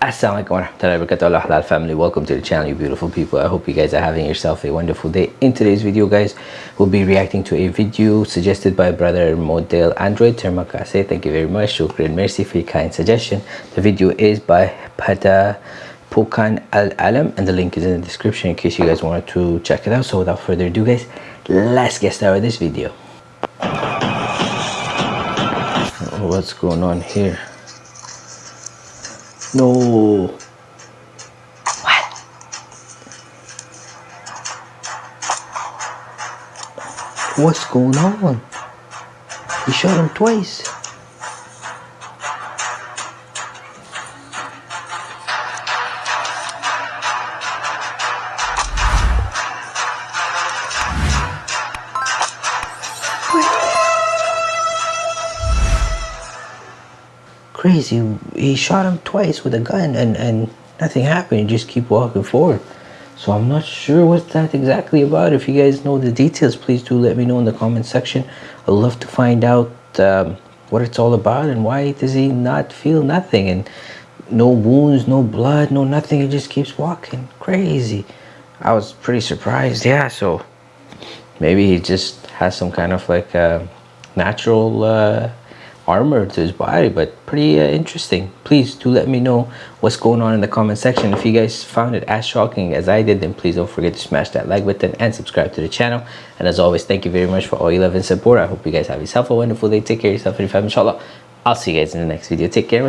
Assalamualaikum warahmatullahi wabarakatuh. Halal family welcome to the channel you beautiful people. I hope you guys are having yourself a wonderful day. In today's video guys we'll be reacting to a video suggested by brother model android termakase. Thank you very much. Shukran merci for your kind suggestion. The video is by pada pokan al alam and the link is in the description in case you guys wanted to check it out. So without further ado guys let's get started with this video. What's going on here no. What? What's going on? He shot him twice. Crazy. He shot him twice with a gun and, and nothing happened. He just keep walking forward. So I'm not sure what that exactly about. If you guys know the details, please do let me know in the comment section. I'd love to find out um, what it's all about and why does he not feel nothing and no wounds, no blood, no nothing. He just keeps walking crazy. I was pretty surprised. Yeah, so maybe he just has some kind of like uh, natural uh, armor to his body but pretty uh, interesting. Please do let me know what's going on in the comment section. If you guys found it as shocking as i did then please don't forget to smash that like button and subscribe to the channel. And as always thank you very much for all your love and support. I hope you guys have yourself a wonderful day. Take care of yourself and your family inshallah. I'll see you guys in the next video. Take care